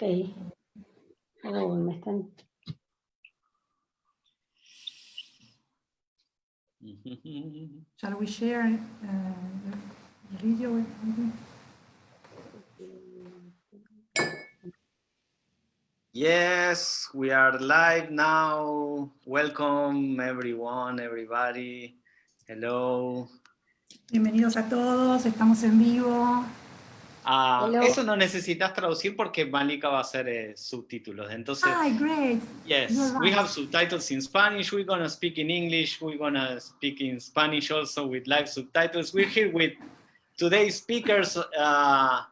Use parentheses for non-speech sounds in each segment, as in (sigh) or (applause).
Ok. Oh, me están... Shall we share uh, the video? with you? Yes, we are live now. Welcome everyone, everybody. Hello. Bienvenidos a todos, estamos en vivo. Ah, eso no necesitas traducir porque Malika va a hacer eh, subtítulos. Entonces, Hi, great. yes, you're we have subtitles in Spanish. We're gonna speak in English. We're gonna speak in Spanish also with live subtitles. We're here with today's speakers. Uh,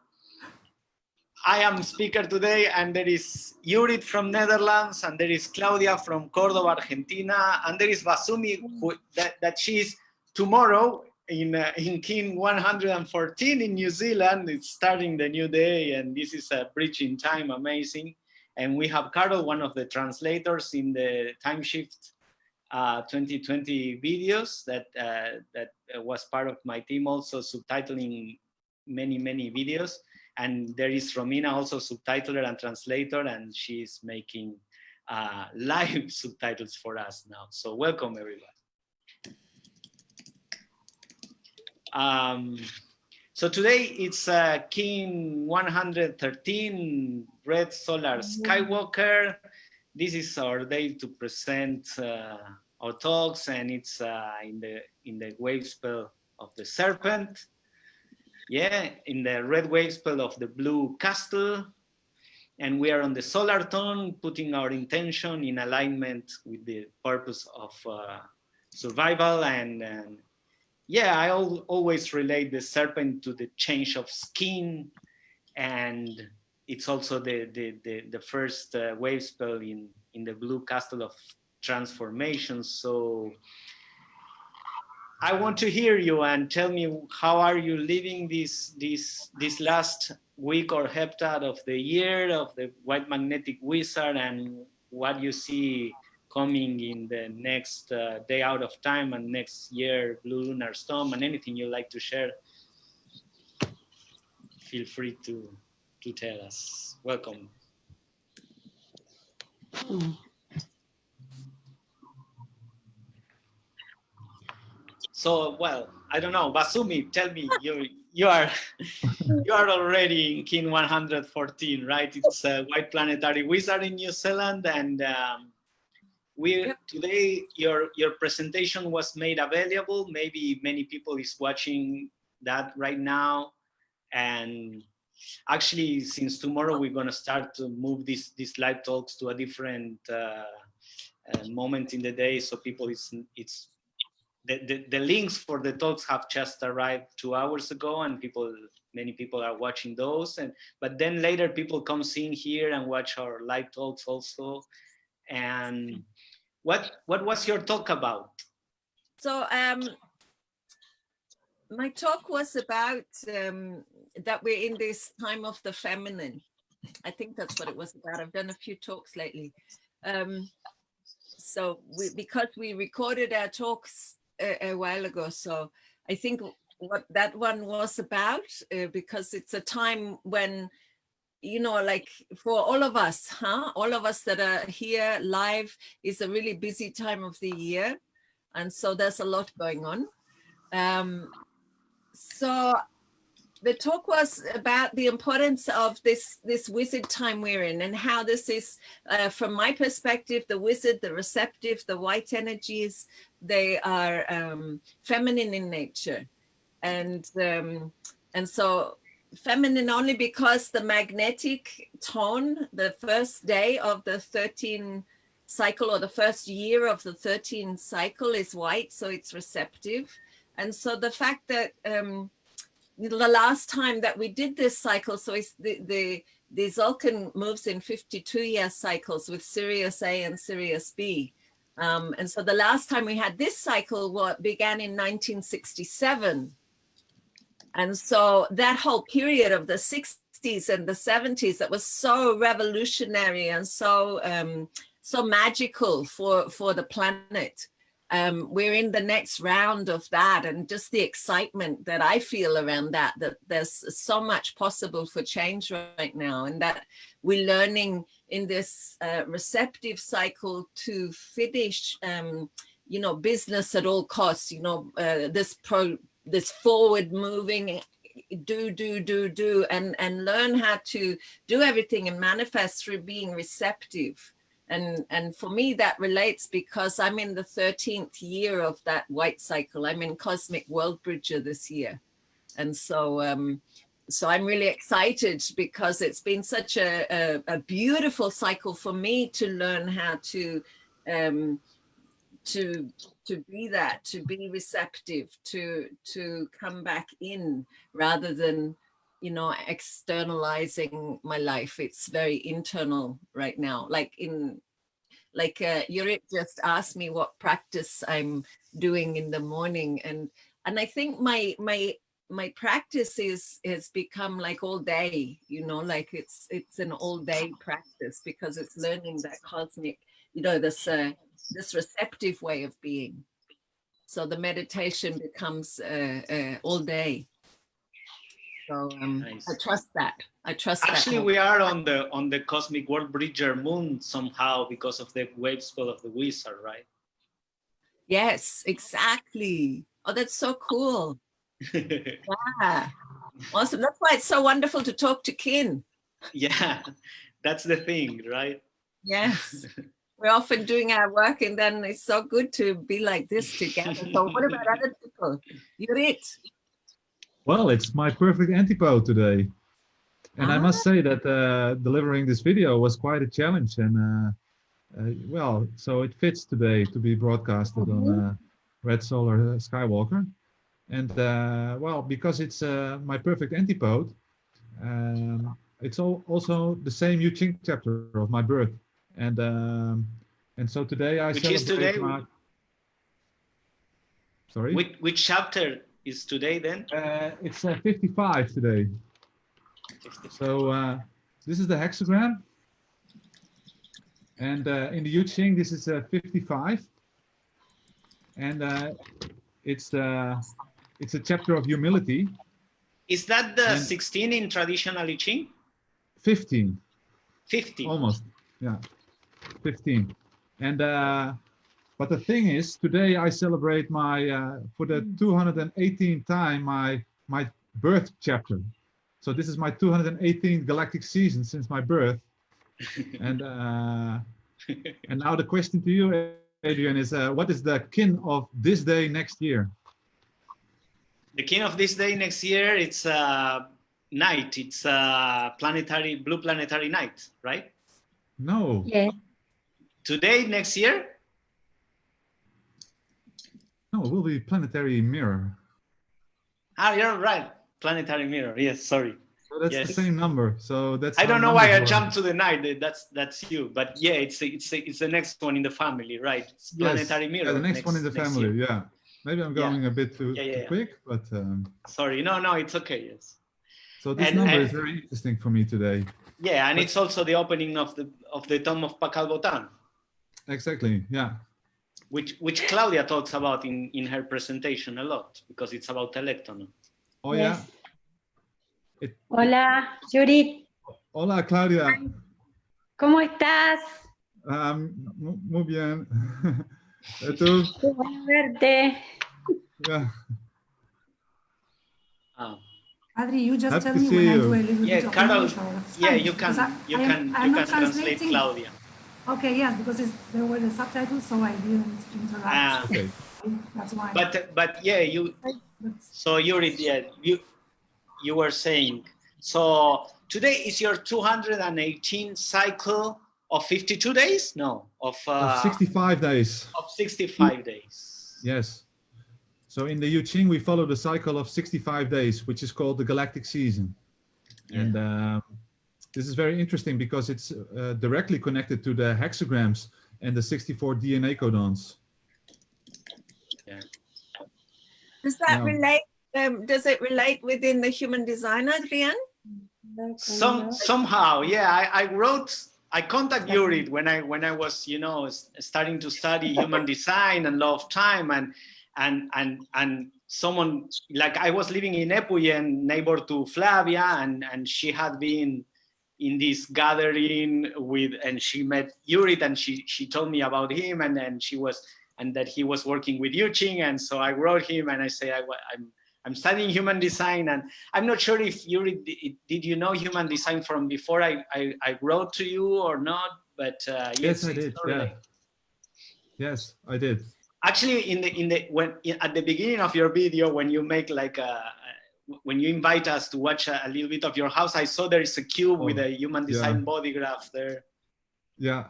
I am speaker today, and there is Yurit from Netherlands, and there is Claudia from Cordoba, Argentina, and there is Basumi, who, that, that she's tomorrow in uh, in King 114 in New Zealand. It's starting the new day, and this is a bridge in time, amazing. And we have Carol, one of the translators in the Time Shift uh, 2020 videos that uh, that was part of my team, also subtitling many many videos. And there is Romina, also subtitler and translator, and she's making uh, (laughs) live subtitles for us now. So welcome everybody. Um, so today it's uh, Kin 113 Red Solar Skywalker. This is our day to present uh, our talks, and it's uh, in the in the wave spell of the serpent. Yeah, in the red wave spell of the blue castle, and we are on the solar tone, putting our intention in alignment with the purpose of uh, survival and, and yeah, I al always relate the serpent to the change of skin, and it's also the the the, the first uh, wave spell in in the blue castle of transformation. So I want to hear you and tell me how are you living this this this last week or heptad of the year of the white magnetic wizard and what you see coming in the next uh, day out of time and next year blue lunar storm and anything you like to share feel free to to tell us. Welcome. So well i don't know. Basumi tell me you you are you are already in kin 114 right? It's a white planetary wizard in new zealand and um, we today your your presentation was made available. Maybe many people is watching that right now. And actually since tomorrow we're going to start to move these these live talks to a different uh, uh, moment in the day. So people it's it's the, the, the links for the talks have just arrived two hours ago and people many people are watching those. And but then later people come in here and watch our live talks also. And what what was your talk about So um, my talk was about um, that we're in this time of the feminine. I think that's what it was about. I've done a few talks lately. Um, so we, because we recorded our talks a, a while ago, so I think what that one was about, uh, because it's a time when you know, like for all of us, huh? All of us that are here live is a really busy time of the year. And so there's a lot going on. Um, so the talk was about the importance of this, this wizard time we're in and how this is, uh, from my perspective, the wizard, the receptive, the white energies, they are um, feminine in nature. And, um, and so feminine only because the magnetic tone, the first day of the 13 cycle or the first year of the 13 cycle is white, so it's receptive. And so the fact that um, the last time that we did this cycle, so it's the, the, the Tzolkin moves in 52 year cycles with Sirius A and Sirius B. Um, and so the last time we had this cycle what began in 1967. And so that whole period of the 60s and the 70s that was so revolutionary and so um, so magical for, for the planet. Um, we're in the next round of that and just the excitement that I feel around that, that there's so much possible for change right now and that we're learning in this uh, receptive cycle to finish, um, you know, business at all costs, you know, uh, this pro, this forward moving do, do, do, do, and, and learn how to do everything and manifest through being receptive. And, and for me, that relates because I'm in the 13th year of that white cycle. I'm in Cosmic World Bridger this year. And so, um, so I'm really excited because it's been such a, a, a beautiful cycle for me to learn how to um, to to be that, to be receptive, to to come back in rather than you know externalizing my life. It's very internal right now. Like in like uh, Yurit just asked me what practice I'm doing in the morning, and and I think my my my practice is has become like all day you know like it's it's an all day practice because it's learning that cosmic you know this uh, this receptive way of being so the meditation becomes uh, uh, all day so um, nice. i trust that i trust that. actually that we are on the on the cosmic world bridger moon somehow because of the wave spell of the wizard right yes exactly oh that's so cool (laughs) yeah. Awesome. That's why it's so wonderful to talk to Kin. Yeah, that's the thing, right? Yes. (laughs) We're often doing our work and then it's so good to be like this together. So what about (laughs) other people? You're it. Well, it's my perfect antipode today. And ah. I must ah. say that uh, delivering this video was quite a challenge. And uh, uh, well, so it fits today to be broadcasted mm -hmm. on uh, Red Solar Skywalker. And uh, well, because it's uh, my perfect antipode, um, it's all also the same Yu Ching chapter of my birth. And um, and so today I which is today. My... Sorry. Which which chapter is today then? Uh, it's uh, 55 today. 55. So uh, this is the hexagram, and uh, in the Yu Ching this is 55, and it's the it's a chapter of humility. Is that the and 16 in traditional I Ching? 15. 15. Almost, yeah, 15. And uh, but the thing is, today I celebrate my uh, for the 218th time my my birth chapter. So this is my 218th galactic season since my birth. (laughs) and uh, and now the question to you, Adrian, is uh, what is the kin of this day next year? the kin of this day next year, it's uh, night. It's uh, planetary, blue planetary night, right? No. Yeah. Today, next year? No, it will be planetary mirror. Ah, you're right. Planetary mirror. Yes, sorry. So that's yes. the same number. So that's. I don't know why I jumped to the night. That's that's you. But yeah, it's a, it's a, it's the next one in the family, right? It's planetary yes. mirror. Yeah, the next, next one in the family. Year. Yeah. Maybe I'm going yeah. a bit too, yeah, yeah, too quick, but um, sorry, no, no, it's okay. Yes. So this and, number and, is very interesting for me today. Yeah, and but, it's also the opening of the of the tomb of Pakal Votan. Exactly. Yeah. Which which Claudia talks about in in her presentation a lot because it's about Electon. Oh yes. yeah. It, Hola, Judith. Hola, Claudia. ¿Cómo estás? Um, muy bien. (laughs) ¿Tú? Qué bueno verte. Yeah. Oh. Adri, you just Happy tell me when you. I do a little yeah, bit Carol, of Yeah, you can, you can, I'm, you can translate Claudia. Okay, yes, because there were the subtitles, so I didn't interact. Ah, okay. That's why. But but yeah, you. So you yeah you you were saying so today is your 218 cycle of 52 days? No, of, uh, of 65 days. Of 65 days. Yes. So in the I Ching, we follow the cycle of 65 days, which is called the galactic season. Yeah. And um, this is very interesting because it's uh, directly connected to the hexagrams and the 64 DNA codons. Yeah. Does that relate? Um, does it relate within the human design, Adrian? Some somehow, yeah. I, I wrote I contact Yurit (laughs) when I when I was you know starting to study human design and law of time and and and and someone like I was living in Epuyen, neighbor to Flavia, and and she had been in this gathering with, and she met Yurit and she, she told me about him and then she was, and that he was working with Yuching. And so I wrote him and I say, I, I'm, I'm studying human design and I'm not sure if you did you know human design from before I, I, I wrote to you or not, but uh, yes, I did. Yeah. Yes, I did. Actually, in the in the when in, at the beginning of your video, when you make like a when you invite us to watch a, a little bit of your house, I saw there is a cube oh, with a human design yeah. body graph there. Yeah,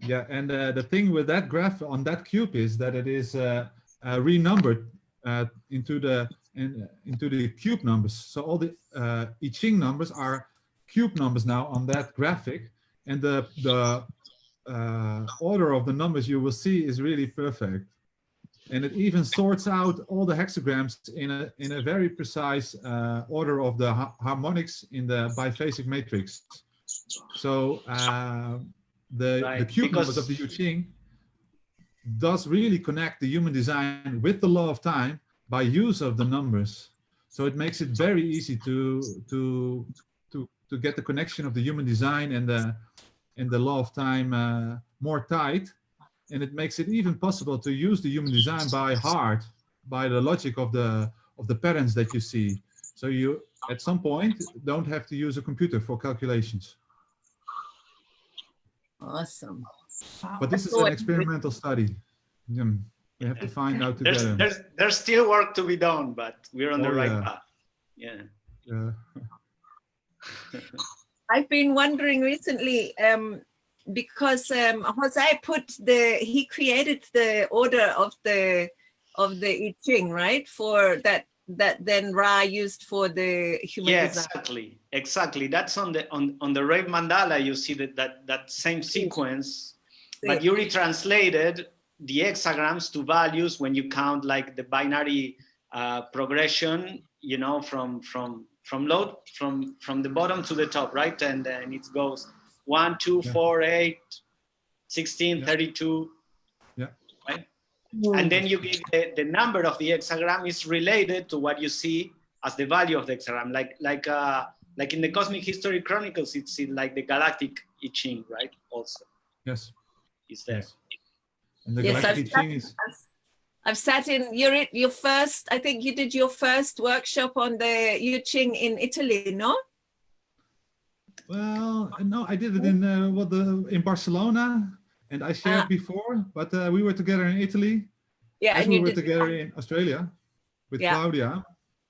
yeah, and uh, the thing with that graph on that cube is that it is uh, uh, renumbered uh, into the in, into the cube numbers. So all the uh, I Ching numbers are cube numbers now on that graphic, and the the uh, order of the numbers you will see is really perfect. And it even sorts out all the hexagrams in a in a very precise uh, order of the ha harmonics in the biphasic matrix. So uh, the right. the cube numbers of the I Ching does really connect the human design with the law of time by use of the numbers. So it makes it very easy to to to to get the connection of the human design and the and the law of time uh, more tight. And it makes it even possible to use the human design by heart, by the logic of the of the patterns that you see. So you at some point don't have to use a computer for calculations. Awesome. But this is an experimental study. Yeah. We have to find out together. There's, there's, there's still work to be done, but we're on oh, the right yeah. path. Yeah. Yeah. I've been wondering recently, um, because um, Jose put the, he created the order of the, of the I Ching, right? For that, that then Ra used for the human yeah, design. exactly, exactly. That's on the, on, on the Rave Mandala, you see that, that, that same sequence, but you retranslated the hexagrams to values when you count like the binary uh, progression, you know, from from from low from from the bottom to the top, right? And then it goes one, two, yeah. four, eight, 16, yeah. 32. Yeah. Right. And then you give the, the number of the hexagram is related to what you see as the value of the hexagram. Like like uh like in the Cosmic History Chronicles, it's in like the galactic I Ching, right? Also. Yes. Is there. Yes. And the yes, I've sat, I've, I've sat in your your first. I think you did your first workshop on the I Ching in Italy, no? Well, no, I did it in uh, what the in Barcelona, and I shared ah. before. But uh, we were together in Italy. Yeah, and we were together in Australia with yeah. Claudia.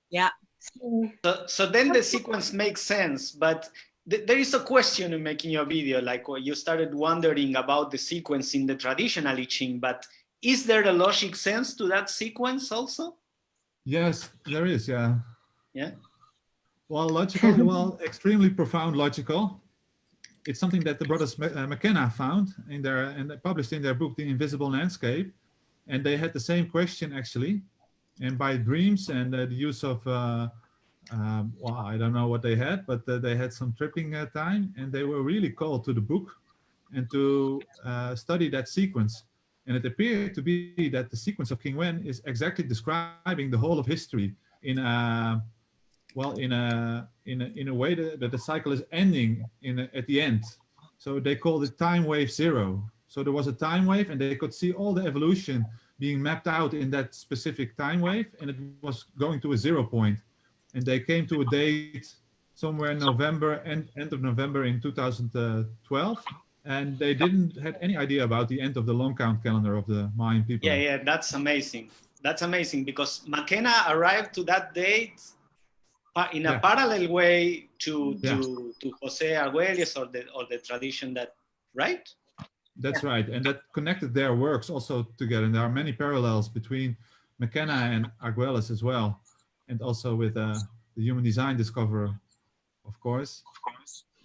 Yeah. So, so then the sequence makes sense, but there is a question in making your video, like you started wondering about the sequence in the traditional I Ching, but is there a logic sense to that sequence also? Yes, there is, yeah. Yeah. Well, logical, (laughs) well, extremely profound logical. It's something that the brothers uh, McKenna found in their and published in their book, The Invisible Landscape. And they had the same question actually. And by dreams and uh, the use of uh, um, well, I don't know what they had, but uh, they had some tripping uh, time and they were really called to the book and to uh, study that sequence. And it appeared to be that the sequence of King Wen is exactly describing the whole of history in a, well, in a, in a, in a way that, that the cycle is ending in a, at the end. So they called it time wave zero. So there was a time wave and they could see all the evolution being mapped out in that specific time wave and it was going to a zero point and they came to a date somewhere in November, end, end of November in 2012. And they didn't had any idea about the end of the long count calendar of the Mayan people. Yeah, yeah, that's amazing. That's amazing because McKenna arrived to that date in a yeah. parallel way to to, yeah. to Jose Arguelles or the or the tradition that right? That's yeah. right, and that connected their works also together. And there are many parallels between McKenna and Arguelles as well and also with uh, the human design discoverer, of course,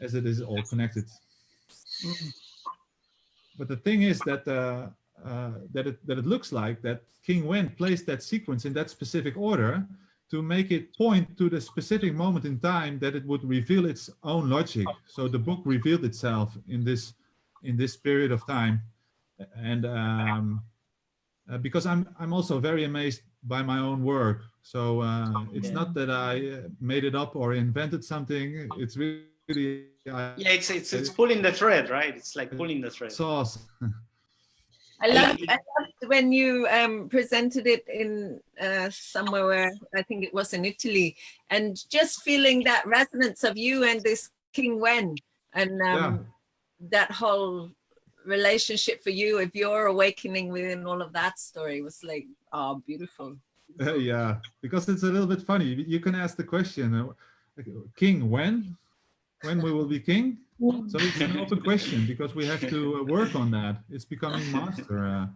as it is all connected. But the thing is that uh, uh, that it that it looks like that King Wen placed that sequence in that specific order to make it point to the specific moment in time that it would reveal its own logic. So the book revealed itself in this in this period of time, and um, uh, because I'm I'm also very amazed by my own work. So uh, it's yeah. not that I uh, made it up or invented something. It's really yeah, Yeah, it's it's it's pulling the thread, right? It's like pulling the thread. sauce. I love I loved when you um, presented it in uh, somewhere where I think it was in Italy, and just feeling that resonance of you and this King Wen, and um, that whole relationship for you, if you're awakening within all of that story, was like, oh, beautiful. (laughs) yeah, because it's a little bit funny. You can ask the question, uh, king, when? When we will be king? So it's an open question because we have to uh, work on that. It's becoming master. Uh,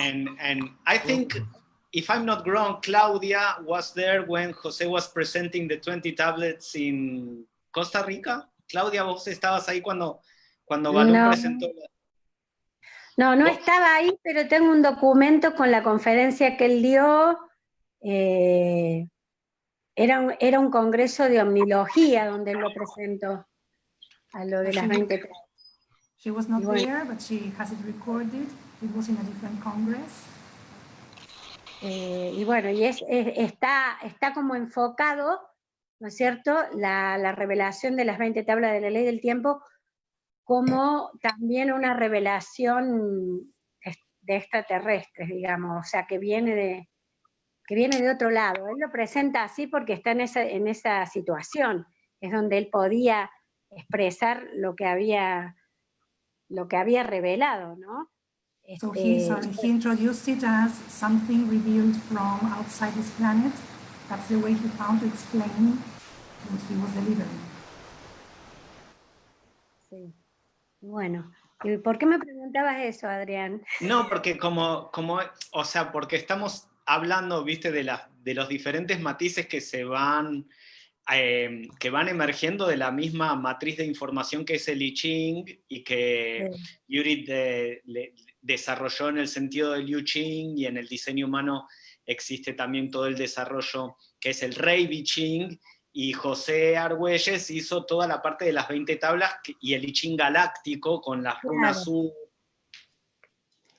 and and I think, if I'm not wrong, Claudia was there when Jose was presenting the 20 tablets in Costa Rica. Claudia, vos estabas ahí cuando, cuando Balú No. presentó. la- No, no estaba ahí, pero tengo un documento con la conferencia que él dio. eh, era, un, era un congreso de omnilogía donde él lo presentó, a lo de las 20 She was not Right. there, but she has it recorded. Eh, y bueno, y es, es- está, está como enfocado, ¿no es cierto?, la, la revelación de las 20 tablas de la ley del tiempo como también una revelación de extraterrestres, digamos, o sea, que viene de, que viene de otro lado. Él lo presenta así porque está en esa, en esa situación, es donde él podía expresar lo que había, lo que había revelado, ¿no? So Este, he, sorry, he introduced it as something revealed from outside this planet. That's the way he found to explain what he was delivering. Sí. Bueno, ¿y por qué me preguntabas eso, Adrián? (laughs) No, porque como, como, o sea, porque estamos hablando, viste, de, las de los diferentes matices que se van, eh, que van emergiendo de la misma matriz de información que es el I Ching y que Yuri de- le- desarrolló en el sentido del Liu Ching y en el diseño humano existe también todo el desarrollo que es el Rei Bi Ching y José Argüelles hizo toda la parte de las 20 tablas y el I Ching galáctico con las runas Claro. U.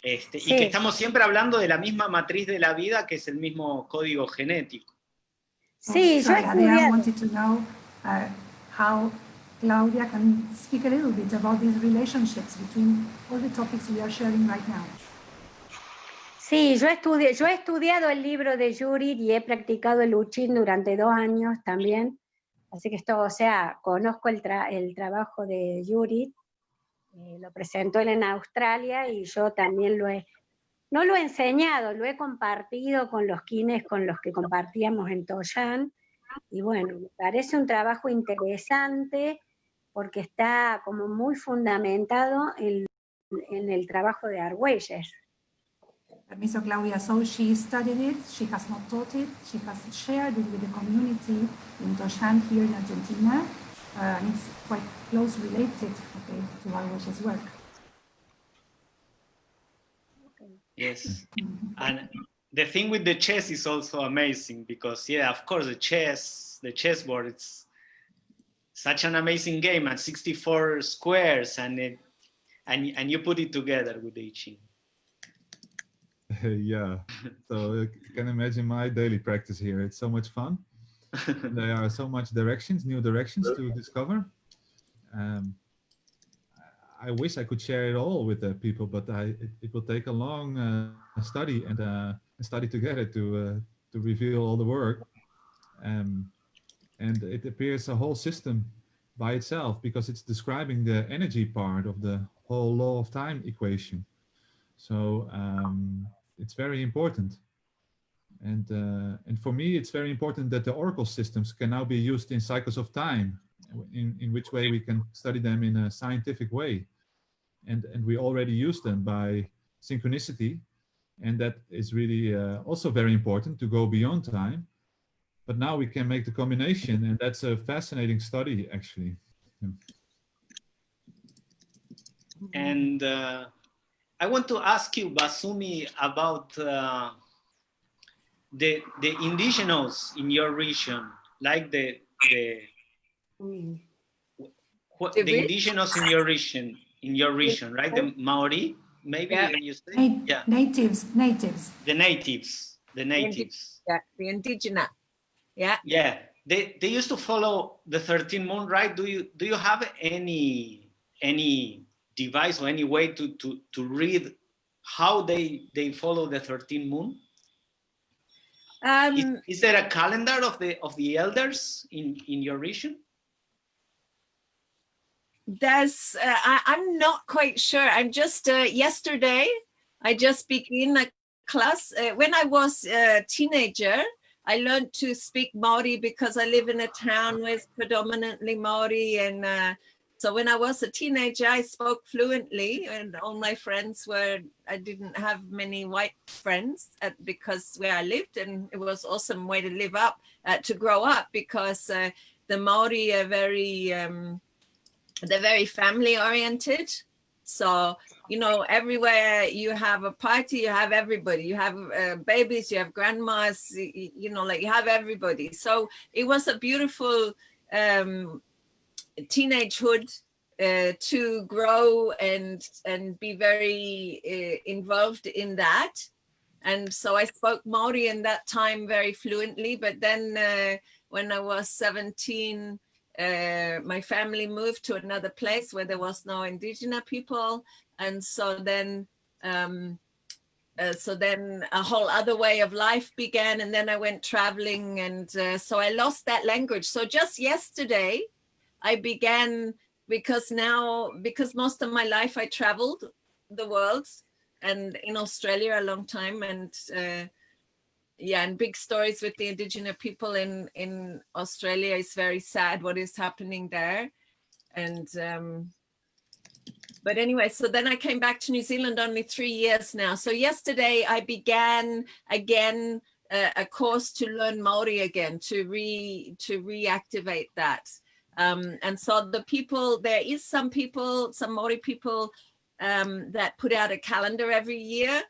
Este, Y que estamos siempre hablando de la misma matriz de la vida que es el mismo código genético. Sí, yo he Sorry, Adrian estudiado. wanted to know uh, how Claudia can speak a little bit about these relationships between all the topics we are sharing right now. Sí, yo estudié, yo he estudiado el libro de Yuri y he practicado el Uchin durante dos años también. Así que esto, o sea, conozco el, tra- el trabajo de Yuri, eh, lo presentó él en Australia y yo también lo he, no lo he enseñado, lo he compartido con los kines con los que compartíamos en Toyan. Y bueno, me parece un trabajo interesante porque está como muy fundamentado en, el trabajo de Argüelles. Permiso, Claudia. So she studied it, she has not taught it, she has shared it with the community in Toshan here in Argentina, uh, and it's quite close related to Arguelles' work. Yes. And the thing with the chess is also amazing because yeah, of course the chess, the chessboard, it's such an amazing game and 64 squares and it and and you put it together with the I Ching. (laughs) yeah, so you can imagine my daily practice here. It's so much fun. (laughs) there are so much directions, new directions to discover. Um, I wish I could share it all with the people, but I, it, it will take a long uh, study and uh, study together to uh, to reveal all the work. Um, and it appears a whole system by itself because it's describing the energy part of the whole law of time equation. So um, it's very important. And, uh, and for me, it's very important that the Oracle systems can now be used in cycles of time, in, in which way we can study them in a scientific way. And, and we already use them by synchronicity. And that is really uh, also very important to go beyond time. But now we can make the combination, and that's a fascinating study, actually. And uh, I want to ask you, Basumi, about uh, the the indigenous in your region, like the the Mm. what, The the indigenous in your region, in your region, right? The Maori, maybe Yeah. you say, Na- yeah, Natives, natives. the natives, the natives. Yeah, the indigenous. Yeah, Yeah, they they used to follow the 13 moon, right? Do you do you have any any device or any way to to to read how they they follow the 13 moon? Um, Is, is there a calendar of the of the elders in in your region? There's uh, I, i'm not quite sure. I'm just uh, yesterday i just began a class. Uh, when i was a teenager i learned to speak maori because i live in a town with predominantly maori and uh, so when i was a teenager i spoke fluently and all my friends were i didn't have many white friends at, because where i lived and it was awesome way to live up uh, to grow up because uh, the maori are very um, they're very family oriented. So you know everywhere you have a party you have everybody. You have uh, babies you have grandmas you, you know like you have everybody. So it was a beautiful um teenagehood uh, to grow and and be very uh, involved in that. And so i spoke maori in that time very fluently but then uh, when i was 17 uh, my family moved to another place where there was no indigenous people. And so then um, uh, so then a whole other way of life began. And then i went traveling and uh, so i lost that language. So just yesterday i began because now because most of my life i traveled the world and in australia a long time and uh, yeah, and big stories with the indigenous people in in Australia is very sad what is happening there, and um, but anyway, so then I came back to New Zealand only three years now. So yesterday I began again uh, a course to learn Maori again to re to reactivate that. Um, and so the people there is some people, some Maori people um, that put out a calendar every year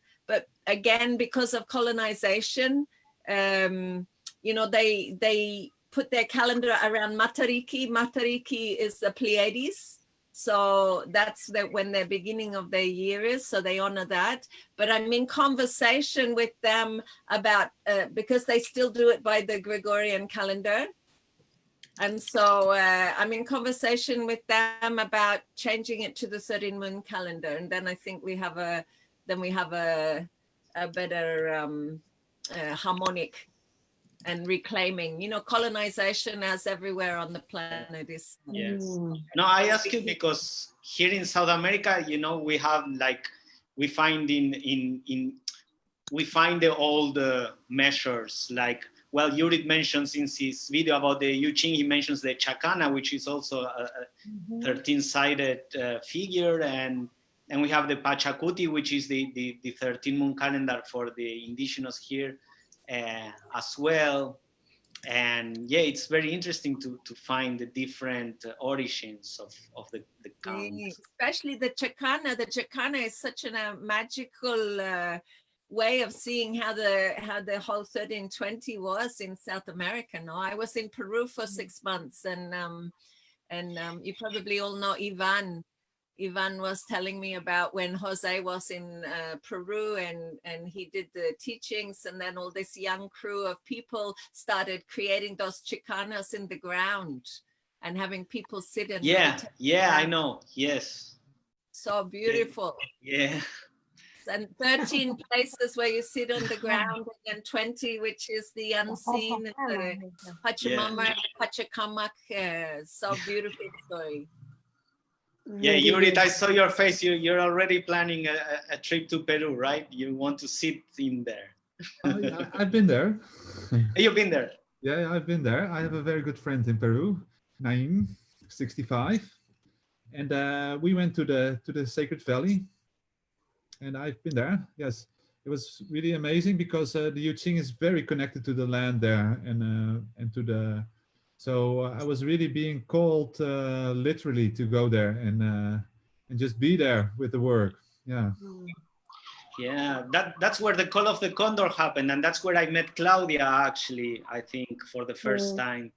again because of colonization um, you know they they put their calendar around matariki. Matariki is the pleiades. So that's that when their beginning of their year is so they honor that. But i'm in conversation with them about uh, because they still do it by the gregorian calendar. And so uh, i'm in conversation with them about changing it to the 13 moon calendar. And then i think we have a then we have a, a better um, uh, harmonic and reclaiming, you know, colonization as everywhere on the planet is. Yes. No, I ask you because here in South America, you know, we have like, we find in, in, in we find the old uh, measures like, well, Yurit mentions in his video about the Yu Ching, he mentions the Chacana, which is also a, a 13-sided uh, figure and and we have the Pachacuti, which is the, the, the 13 moon calendar for the indigenous here uh, as well. And yeah, it's very interesting to, to find the different origins of, of the, the count. Especially the Chacana. The Chacana is such a uh, magical uh, way of seeing how the how the whole 1320 was in South America. No, I was in Peru for six months and um, and um, you probably all know Ivan Ivan was telling me about when Jose was in uh, Peru and, and he did the teachings and then all this young crew of people started creating those chacanas in the ground and having people sit and yeah yeah i know yes. So beautiful. Yeah. And 13 (laughs) places where you sit on the ground and 20 which is the (laughs) unseen the Pachamama, yeah. Pachacamac, uh, so beautiful story yeah, Yurit, I saw your face. You, you're already planning a, a trip to Peru, right? You want to sit in there. oh, yeah, I've been there. (laughs) You've been there? Yeah, I've been there. I have a very good friend in Peru, Naim, 65. And uh, we went to the to the Sacred Valley. And I've been there, yes. It was really amazing because uh, the Yu Ching is very connected to the land there and uh, and to the so uh, I was really being called uh, literally to go there and uh, and just be there with the work. Yeah. Yeah, that that's where the call of the condor happened, and that's where I met Claudia. Actually, I think for the first time,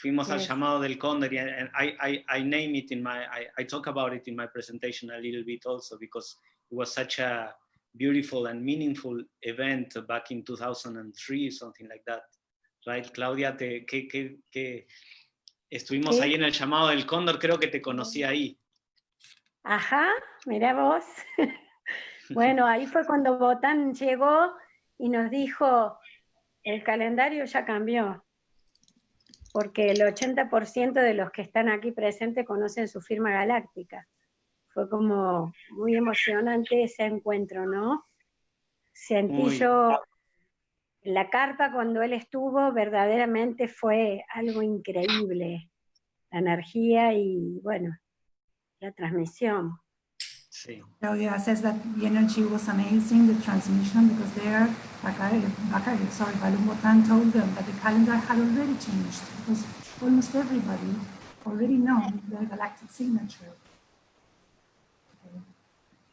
fuimos al llamado del cóndor, and I, I I name it in my I, I talk about it in my presentation a little bit also because it was such a beautiful and meaningful event back in 2003, something like that right? Claudia, te, que, que, que estuvimos Sí. ahí en el llamado del cóndor, creo que te conocí ahí. Ajá, mira vos. (laughs) Bueno, ahí fue cuando Botán llegó y nos dijo, el calendario ya cambió, porque el 80% de los que están aquí presentes conocen su firma galáctica. Fue como muy emocionante ese encuentro, ¿no? Sentí Muy. yo, la carpa cuando él estuvo verdaderamente fue algo increíble, la energía y bueno, la transmisión. Sí. Claudia says that the energy was amazing, the transmission, because there, Bakari, Bakari sorry, Balumbotan told them that the calendar had already changed, because almost everybody already know the galactic signature.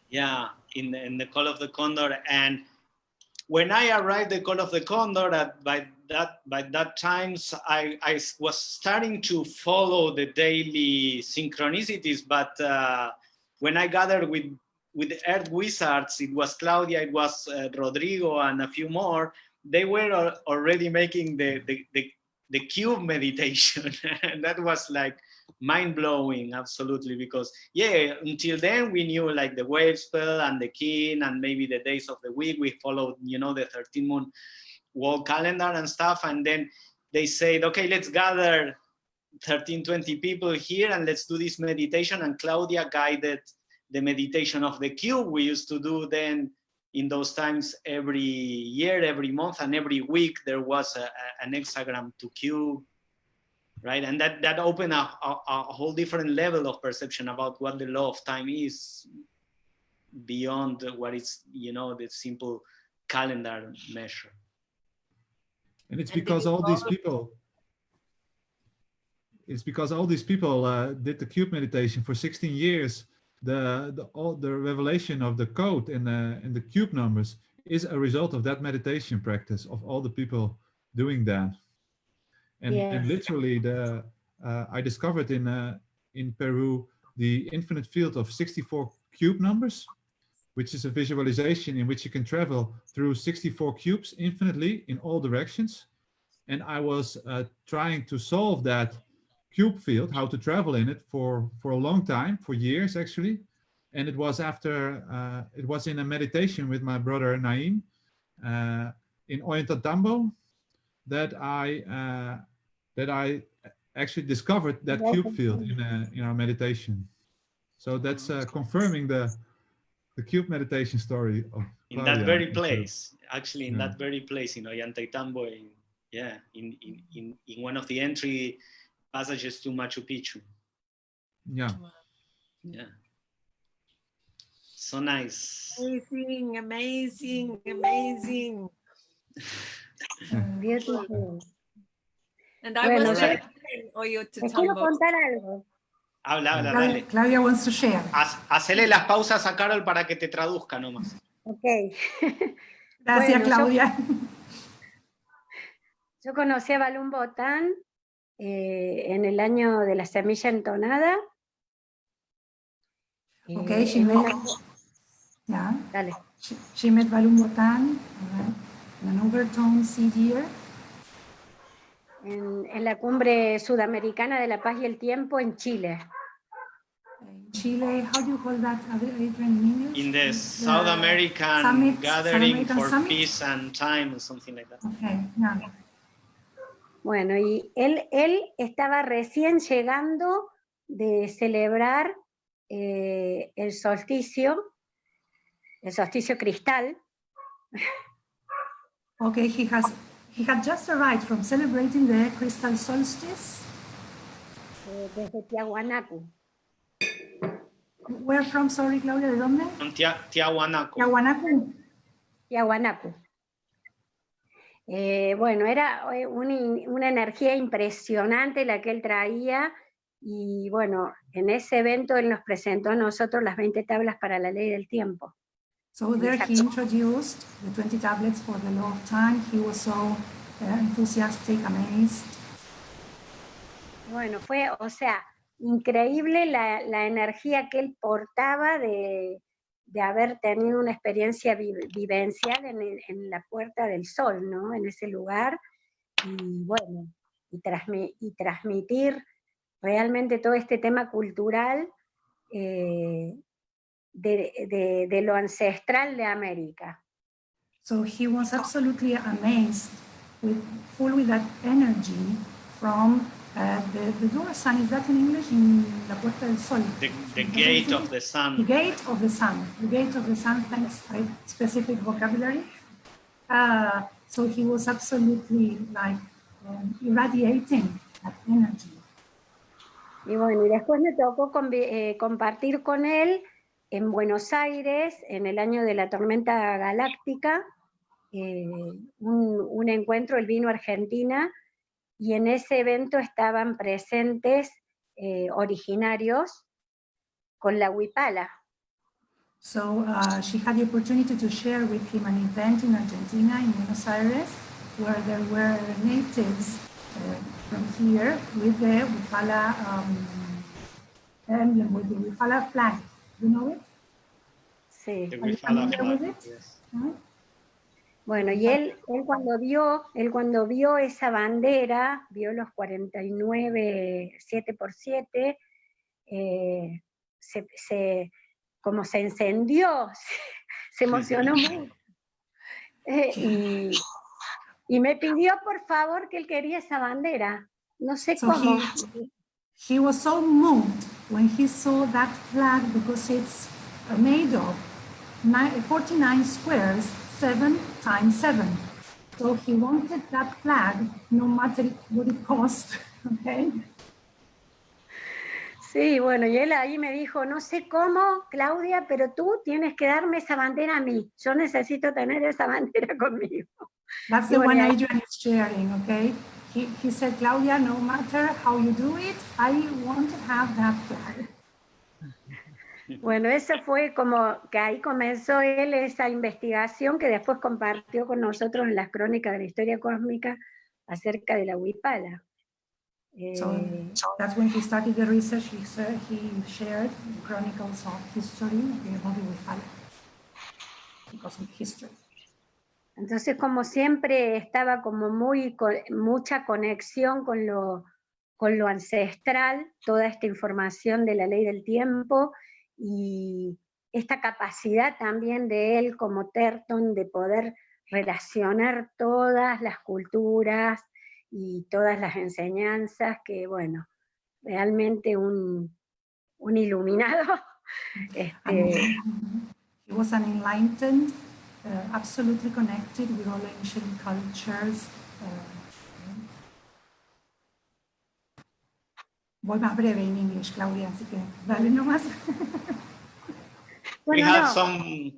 Yeah, in the, in the Call of the Condor. And when I arrived the Call of the Condor, at, by that by that times I, I was starting to follow the daily synchronicities, but uh, when I gathered with with Earth Wizards, it was Claudia, it was uh, Rodrigo, and a few more. They were al- already making the the, the, the cube meditation, (laughs) and that was like mind blowing, absolutely, because yeah, until then we knew like the wave spell and the kin and maybe the days of the week. We followed, you know, the 13 moon wall calendar and stuff. And then they said, okay, let's gather 13, 20 people here and let's do this meditation. And Claudia guided the meditation of the cube. We used to do then in those times every year, every month, and every week there was a, a- an hexagram to cube right? And that that opened a, a, a whole different level of perception about what the law of time is beyond what is, you know, the simple calendar measure. And it's because all these people, it's because all these people uh, did the cube meditation for 16 years. The, the all the revelation of the code in the in the cube numbers is a result of that meditation practice of all the people doing that. And, and literally, the uh, I discovered in uh, in Peru the infinite field of 64 cube numbers, which is a visualization in which you can travel through 64 cubes infinitely in all directions. And I was uh, trying to solve that cube field, how to travel in it for, for a long time, for years actually. And it was after, uh, it was in a meditation with my brother Naim uh, in Ollantaytambo that I, uh, that I actually discovered that cube field in, a, in our meditation. So that's uh, confirming the, the cube meditation story of In Claudia that very in Peru. place, actually in Yeah. that very place in Ollantaytambo, in, yeah, in, in, in, in one of the entry passages to Machu Picchu. Yeah. Yeah. So nice. Amazing, amazing, amazing. (laughs) Beautiful. And I Bueno, was Les quiero contar algo. Habla, habla, Claudia, dale. Claudia wants to share. Haz- Hacele las pausas a Carol para que te traduzca nomás. Ok. (laughs) Gracias, Bueno, Claudia. (laughs) Yo conocí a Balún Botán eh, en el año de la semilla entonada. Eh, Okay, she met, una- yeah, dale. she, she met Botan in an overtone seed year. En, en la cumbre sudamericana de la paz y el tiempo en Chile. In Chile, how do you call that, in English? In the South American summit- South Gathering American for Summit? Peace and Time or something like that. Okay, yeah. Bueno, y él, él estaba recién llegando de celebrar eh, el solsticio, el solsticio cristal, Okay, he has, he had just arrived from celebrating the crystal solstice. eh, desde Tiahuanacu. Where from, sorry, Claudia, ¿de dónde? Tia- Tiahuanaco. Yahuanacu. Tiahuanacu. Eh, bueno, era eh, una, una energía impresionante la que él traía y bueno, en ese evento él nos presentó a nosotros las 20 tablas para la ley del tiempo. So there he introduced the 20 tablets for the law of time. He was so uh, enthusiastic, amazed. Bueno, fue, o sea, increíble la, la energía que él portaba de, de haber tenido una experiencia vi- vivencial en, el- en la Puerta del Sol, ¿no? En ese lugar. y bueno, y, y transmitir realmente todo este tema cultural eh, de, de, de, lo ancestral de América. So he was absolutely amazed, with, full with that energy from uh, the, the door sign. Is that in English? In La Puerta del Sol? The, the gate of the sun. The gate of the sun. The gate of the sun, thanks? Specific vocabulary. Uh, so he was absolutely like um, irradiating that energy. Y bueno, y después me tocó eh, compartir con él en Buenos Aires, en el año de la tormenta galáctica, eh, un, un, encuentro, él vino Argentina, y en ese evento estaban presentes eh, originarios con la huipala. So uh, she had the opportunity to share with him an event in Argentina, in Buenos Aires, where there were natives uh, from here with the Wifala um, emblem, with the Wifala flag. You know it? Sí. Huh? Bueno, y él, él cuando vio, él cuando vio esa bandera, vio los 49, 7 por 7, eh, se, se, como se encendió, se, (laughs) se emocionó mucho. Eh, y, y, me pidió por favor que él quería esa bandera. No sé so cómo. He, he was so moved when he saw that flag because it's made of 49 squares seven times seven. So he wanted that flag, no matter what it cost, (laughs) okay? Sí, bueno, y él ahí me dijo, no sé cómo, Claudia, pero tú tienes que darme esa bandera a mí. Yo necesito tener esa (laughs) bandera conmigo. That's the one Adrian is sharing, okay? He, he said, Claudia, no matter how you do it, I want to have that flag. Bueno, eso fue como que ahí comenzó él esa investigación que después compartió con nosotros en las crónicas de la historia cósmica acerca de la Huipala. So, eh, that's when he started the research. He, said, he shared chronicles of history the Huipala, cosmic history. Entonces, como siempre, estaba como muy mucha conexión con lo, con lo ancestral, toda esta información de la ley del tiempo, y esta capacidad también de él como Terton de poder relacionar todas las culturas y todas las enseñanzas, que bueno, realmente un, un iluminado. (laughs) Este, He was enlightened, absolutely connected with all ancient cultures. Uh, voy más breve en inglés, Claudia, así que dale nomás. We have some...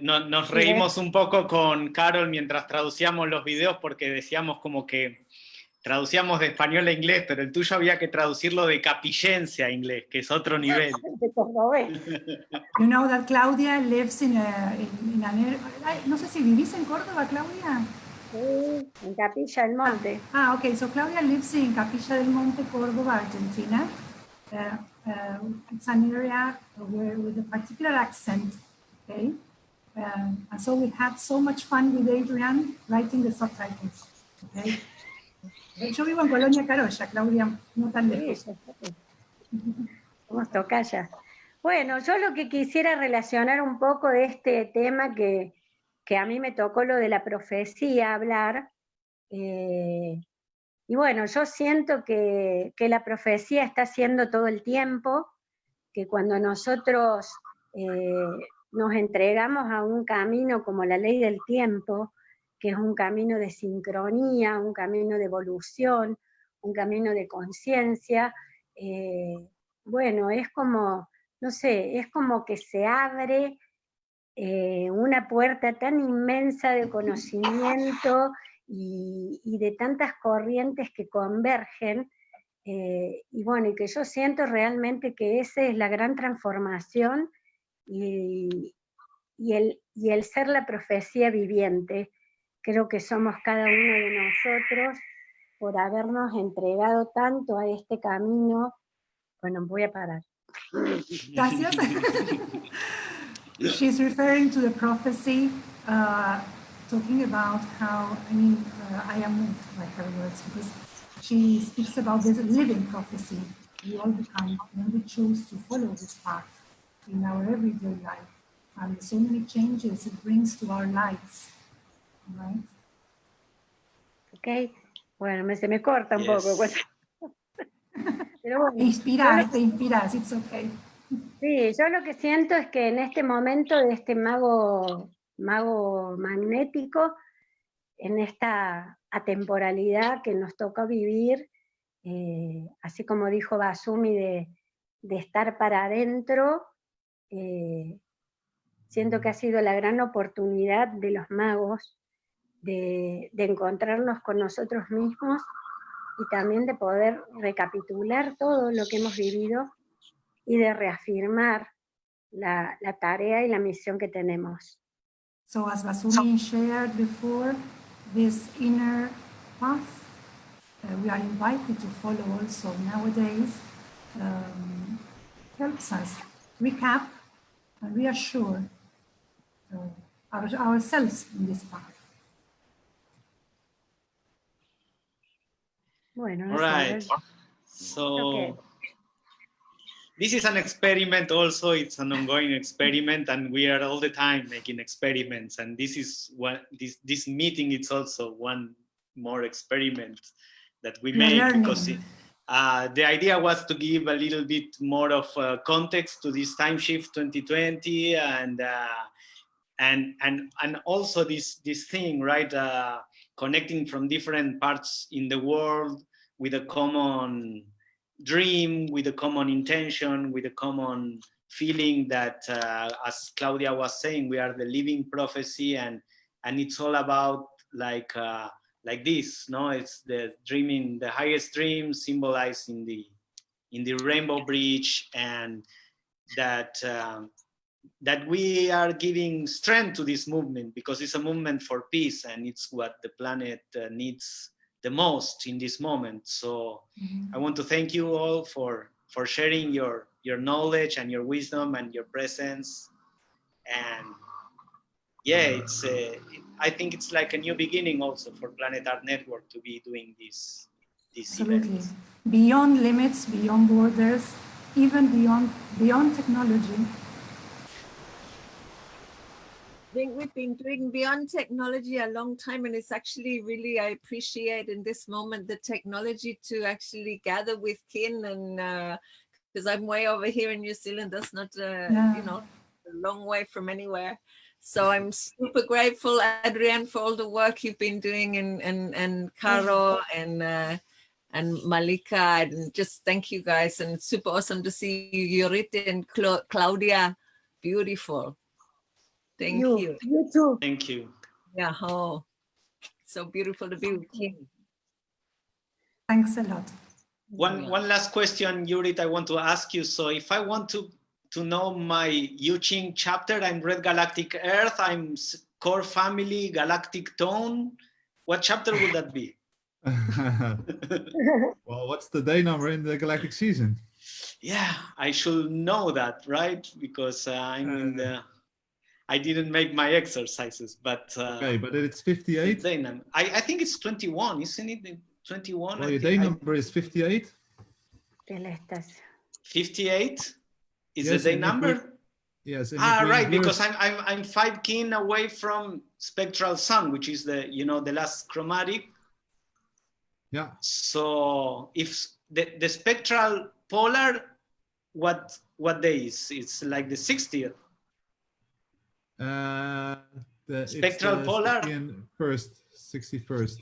No, nos reímos un poco con Carol mientras traducíamos los videos porque decíamos como que traducíamos de español a inglés, pero el tuyo había que traducirlo de capillense a inglés, que es otro nivel. you know that Claudia lives in a, in, in an, no sé si vivís en Córdoba, Claudia. Sí, en Capilla del Monte. Ah, ok, so Claudia lives in Capilla del Monte, Córdoba, Argentina. Uh, uh, it's an area where, with a particular accent, okay? Um, and so we had so much fun with Adrian writing the subtitles, okay? Yo vivo en Colonia Carolla, Claudia, no tan lejos. Somos. Bueno, yo lo que quisiera relacionar un poco de este tema que, que a mí me tocó lo de la profecía hablar, eh, y bueno, yo siento que, que, la profecía está haciendo todo el tiempo, que cuando nosotros eh, nos entregamos a un camino como la ley del tiempo, que es un camino de sincronía, un camino de evolución, un camino de conciencia, eh, bueno, es como, no sé, es como que se abre eh, una puerta tan inmensa de conocimiento y, de tantas corrientes que convergen, eh, y bueno, y que yo siento realmente que esa es la gran transformación y, el ser la profecía viviente, creo que somos cada uno de nosotros por habernos entregado tanto a este camino. Bueno, voy a parar. Gracias. She's referring to the prophecy uh, talking about how, I mean, uh, I am moved by her words because she speaks about this living prophecy. We all become when we choose to follow this path in our everyday life and so many changes it brings to our lives, right? Ok, bueno, me, se me corta un Yes. poco. pues. (laughs) Pero bueno, Te inspiras, te inspiras, it's okay. Sí, yo lo que siento es que en este momento de este mago, mago magnético, en esta atemporalidad que nos toca vivir, eh, así como dijo Basumi, de, de estar para adentro, eh, siento que ha sido la gran oportunidad de los magos de, de encontrarnos con nosotros mismos y también de poder recapitular todo lo que hemos vivido y de reafirmar la, la tarea y la misión que tenemos. So as Vasumi shared before, this inner path, uh, we are invited to follow also nowadays, um, helps us recap and reassure uh, our, ourselves in this path. Bueno, right. So Okay. this is an experiment also. It's an ongoing experiment and we are all the time making experiments. And this is what this, this meeting is also one more experiment that we make because learning. it, uh, the idea was to give a little bit more of uh, context to this time shift 2020 and uh, and and and also this this thing right uh, connecting from different parts in the world with a common dream with a common intention with a common feeling that uh, as claudia was saying we are the living prophecy and and it's all about like uh, like this no? It's the dreaming the highest dream symbolized in the in the rainbow bridge and that um, that we are giving strength to this movement because it's a movement for peace and it's what the planet uh, needs the most in this moment so i want to thank you all for for sharing your your knowledge and your wisdom and your presence and yeah it's uh, i think it's like a new beginning also for planet art network to be doing this this Absolutely. event Beyond limits, beyond borders, even beyond beyond technology. I think we've been doing beyond technology a long time, and it's actually really I appreciate in this moment the technology to actually gather with kin and because I'm way over here in New Zealand, that's not uh, Yeah. you know a long way from anywhere. So I'm super grateful, Adrian, for all the work you've been doing, and and and Caro and uh, and Malika, and just thank you guys, and it's super awesome to see you, Yorite and Cla- Claudia, beautiful. Thank you, you. you too. thank you Yeah, oh, so beautiful to be with you. Thanks a lot. One Yeah. one last question, Yurit, I want to ask you. So if I want to to know my Yu Ching chapter, I'm Red Galactic Earth, I'm Core Family, Galactic Tone. What chapter would that be? (laughs) (laughs) well, what's the day number in the galactic season? yeah, I should know that, right? Because uh, I'm in the. I didn't make my exercises, but uh, Okay, but it's 58. day num- I, I think it's 21, isn't it? 21. Well, your thi- day I- number is 58. Que 58 is Yes, the day and if number. Yes. and Ah, right, because I'm I'm I'm five kin away from spectral sun, which is the you know the last chromatic. Yeah. So if the the spectral polar, what what day is? It's like the 60th. Uh, the, Spectral the polar? First, 61st,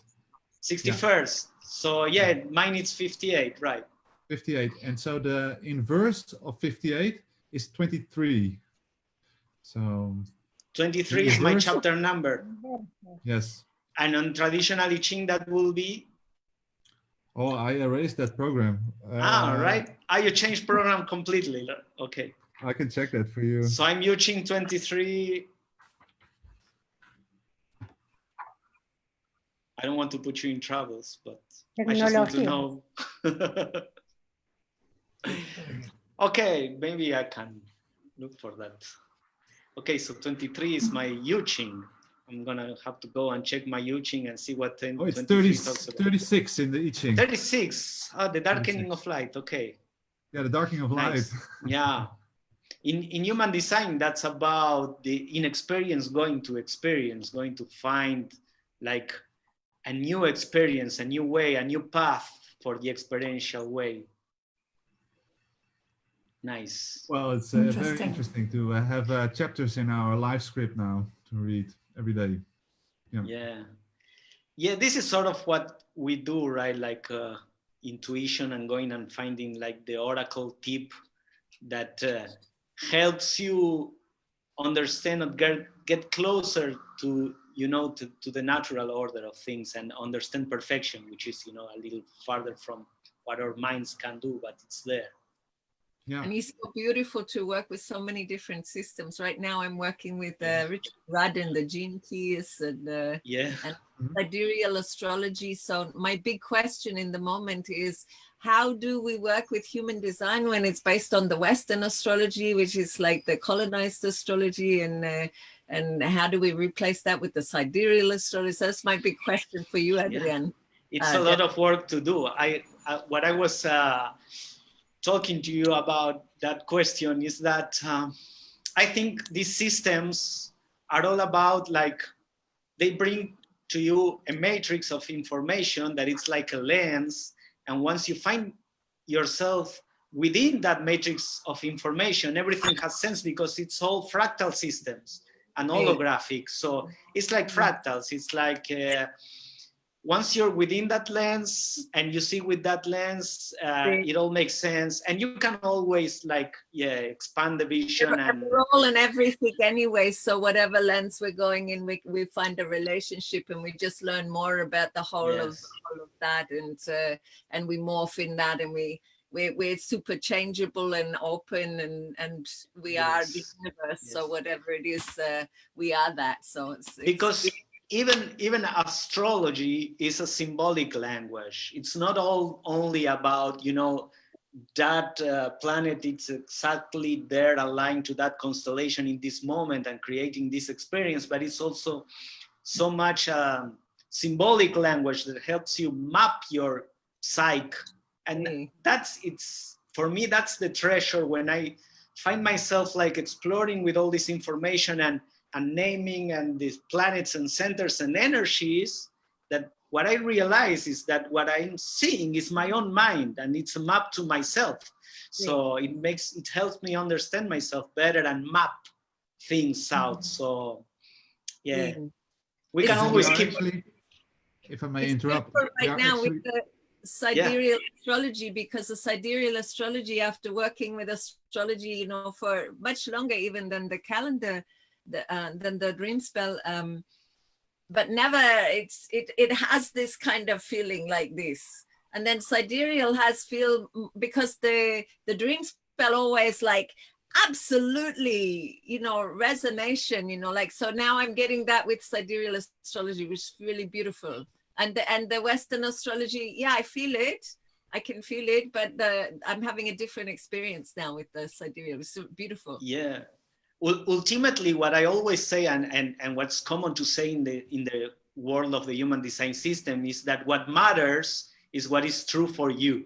61st. So yeah, mine is 58, right? 58. And so the inverse of 58 is 23. So 23 is my chapter number. yes. And on traditional I Ching, that will be Oh, I erased that program. ah, Uh, right. Ah, you changed program completely. Okay. I can check that for you. So I'm using 23. I don't want to put you in troubles, but I just want to know. (laughs) okay, maybe I can look for that. Okay, so 23 is my Yuching. I'm gonna have to go and check my Yuching and see what 10, Oh, it's 23 30, 36 in the I Ching. 36. Oh, the darkening 36. of light. Okay. Yeah, the darkening of light. Nice. (laughs) Yeah. In, in human design, that's about the inexperience going to experience, going to find like a new experience, a new way, a new path for the experiential way. Nice. Well, it's uh, very Interesting. interesting to uh, have uh, chapters in our live script now to read every day. Yeah. Yeah, this is sort of what we do, right? Like uh, intuition and going and finding like the oracle tip that uh, helps you understand and get, get closer to, you know, to, to the natural order of things and understand perfection, which is, you know, a little farther from what our minds can do, but it's there. Yeah. And it's so beautiful to work with so many different systems. Right now, I'm working with uh, Richard Rudd and the gene keys and uh, Yeah. sidereal astrology. So my big question in the moment is how do we work with human design when it's based on the Western astrology, which is like the colonized astrology, and uh, and how do we replace that with the sidereal astrology? So that's my big question for you, Adrian. it's Uh, a lot of work to do. I, uh, what I was uh, talking to you about that question is that um, I think these systems are all about like they bring to you a matrix of information that it's like a lens, and once you find yourself within that matrix of information, everything has sense because it's all fractal systems and holographic. So it's like fractals. It's like uh, once you're within that lens and you see with that lens, uh, Right. it all makes sense. And you can always like, yeah, expand the vision and We're all in everything anyway, so whatever lens we're going in, we, we find a relationship and we just learn more about the whole of all of that and uh, and we morph in that and we we we're super changeable and open and and we are the Yes. universe. So whatever it is, uh, we are that. So it's, it's because even even astrology is a symbolic language it's not all only about you know that uh, planet it's exactly there aligned to that constellation in this moment and creating this experience but it's also so much um, symbolic language that helps you map your psyche and Mm. that's it's for me that's the treasure when i find myself like exploring with all this information and and naming and these planets and centers and energies that what I realize is that what I'm seeing is my own mind and it's a map to myself. So it makes, it helps me understand myself better and map things out. So yeah, Mm. we can It's- always keep, actually, if I may It's interrupt, right now actually- with the sidereal astrology because the sidereal astrology after working with astrology you know for much longer even than the calendar the, uh, than the Dreamspell um but never it's it it has this kind of feeling like this. And then sidereal has feel because the the Dreamspell always like absolutely you know resonation you know like so now i'm getting that with sidereal astrology which is really beautiful. And the, and the western astrology yeah i feel it. I can feel it but the i'm having a different experience now with the sidereal. It's so beautiful. Yeah. Ul- Ultimately, what I always say and, and, and what's common to say in the, in the world of the human design system is that what matters is what is true for you.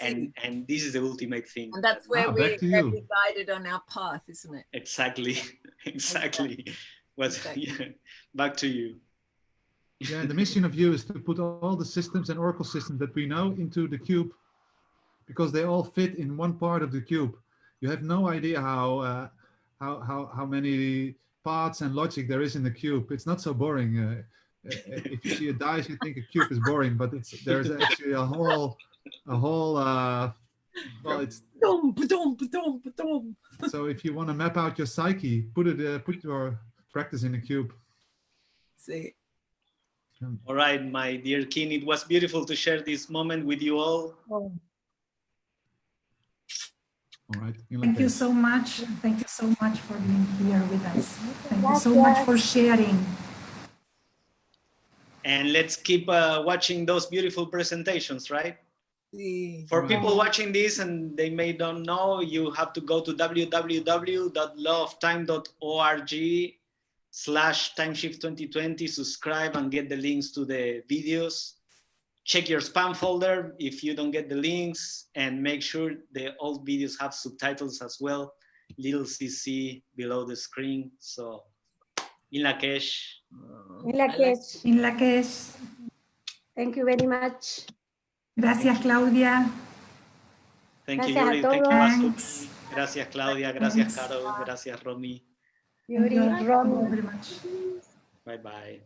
And, and this is the ultimate thing. and that's where Ah, we back to where you. we guided on our path isn't it Exactly, (laughs) exactly. What, Exactly. (laughs) yeah. Back to you. Yeah, the mission of you is to put all the systems and oracle systems that we know into the cube because they all fit in one part of the cube. You have no idea how uh, how how how many parts and logic there is in the cube. It's not so boring. Uh, uh, if you see a dice, you think a cube is boring, but it's there's actually a whole a whole uh, well, it's (laughs) so if you want to map out your psyche, put it uh, put your practice in the cube. see All right, my dear kin, it was beautiful to share this moment with you all. All right. Thank you so much. Thank you so much for being here with us. Thank you so much for sharing. And let's keep uh, watching those beautiful presentations, right? For people watching this and they may don't know, you have to go to www.lawoftime.org slash timeshift 2020, subscribe and get the links to the videos. Check your spam folder if you don't get the links and make sure the old videos have subtitles as well. Little CC below the screen. So, in Lakesh. In Lakesh. In Lakesh. Thank you very much. Gracias, Claudia. Thank you, Gracias Yuri. Thank you. Thanks. Gracias, Claudia. Gracias, Caro. Gracias, Romy. Yuri, Thank you Ron. very much. Bye bye.